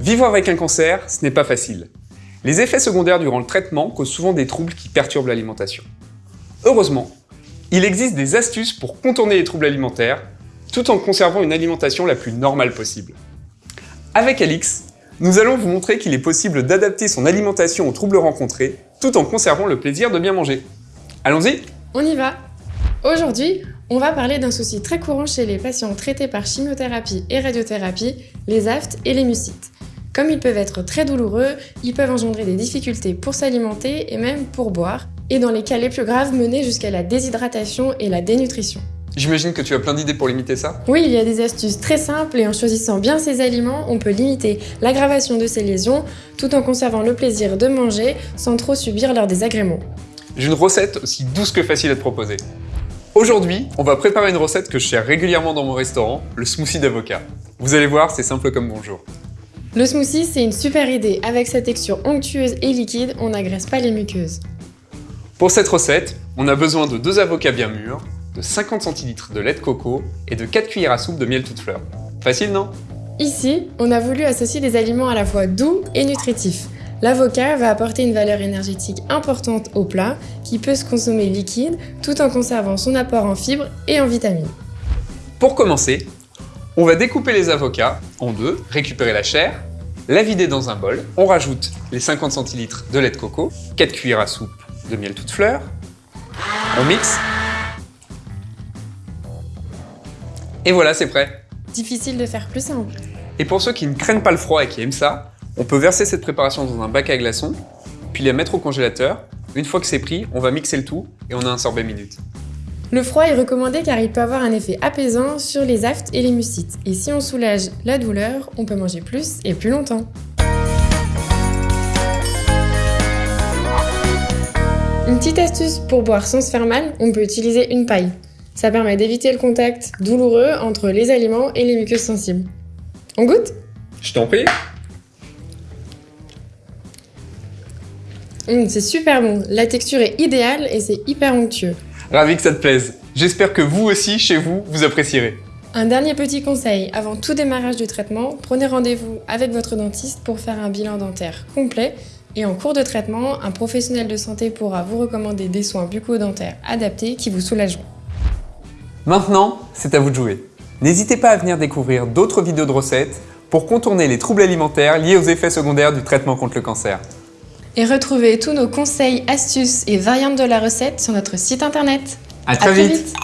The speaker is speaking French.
Vivre avec un cancer, ce n'est pas facile. Les effets secondaires durant le traitement causent souvent des troubles qui perturbent l'alimentation. Heureusement, il existe des astuces pour contourner les troubles alimentaires, tout en conservant une alimentation la plus normale possible. Avec Alix, nous allons vous montrer qu'il est possible d'adapter son alimentation aux troubles rencontrés, tout en conservant le plaisir de bien manger. Allons-y On y va Aujourd'hui, on va parler d'un souci très courant chez les patients traités par chimiothérapie et radiothérapie, les aftes et les mucites. Comme ils peuvent être très douloureux, ils peuvent engendrer des difficultés pour s'alimenter et même pour boire, et dans les cas les plus graves, mener jusqu'à la déshydratation et la dénutrition. J'imagine que tu as plein d'idées pour limiter ça Oui, il y a des astuces très simples et en choisissant bien ses aliments, on peut limiter l'aggravation de ces lésions tout en conservant le plaisir de manger sans trop subir leurs désagréments. J'ai une recette aussi douce que facile à te proposer. Aujourd'hui, on va préparer une recette que je sers régulièrement dans mon restaurant, le smoothie d'avocat. Vous allez voir, c'est simple comme bonjour. Le smoothie, c'est une super idée. Avec sa texture onctueuse et liquide, on n'agresse pas les muqueuses. Pour cette recette, on a besoin de deux avocats bien mûrs, de 50 centilitres de lait de coco et de 4 cuillères à soupe de miel toute fleur. Facile, non? Ici, on a voulu associer des aliments à la fois doux et nutritifs. L'avocat va apporter une valeur énergétique importante au plat qui peut se consommer liquide tout en conservant son apport en fibres et en vitamines. Pour commencer, on va découper les avocats en deux, récupérer la chair, la vider dans un bol, on rajoute les 50 centilitres de lait de coco, 4 cuillères à soupe de miel toute fleur, on mixe Et voilà, c'est prêt Difficile de faire plus simple. Et pour ceux qui ne craignent pas le froid et qui aiment ça, on peut verser cette préparation dans un bac à glaçons, puis la mettre au congélateur. Une fois que c'est pris, on va mixer le tout et on a un sorbet minute. Le froid est recommandé car il peut avoir un effet apaisant sur les aftes et les mucites. Et si on soulage la douleur, on peut manger plus et plus longtemps. Une petite astuce pour boire sans se faire mal, on peut utiliser une paille. Ça permet d'éviter le contact douloureux entre les aliments et les muqueuses sensibles. On goûte? Je t'en prie mmh, C'est super bon, la texture est idéale et c'est hyper onctueux. Ravi que ça te plaise. J'espère que vous aussi, chez vous, vous apprécierez. Un dernier petit conseil, avant tout démarrage du traitement, prenez rendez-vous avec votre dentiste pour faire un bilan dentaire complet et en cours de traitement, un professionnel de santé pourra vous recommander des soins bucco-dentaires adaptés qui vous soulageront. Maintenant, c'est à vous de jouer. N'hésitez pas à venir découvrir d'autres vidéos de recettes pour contourner les troubles alimentaires liés aux effets secondaires du traitement contre le cancer. Et retrouvez tous nos conseils, astuces et variantes de la recette sur notre site internet. À très, vite.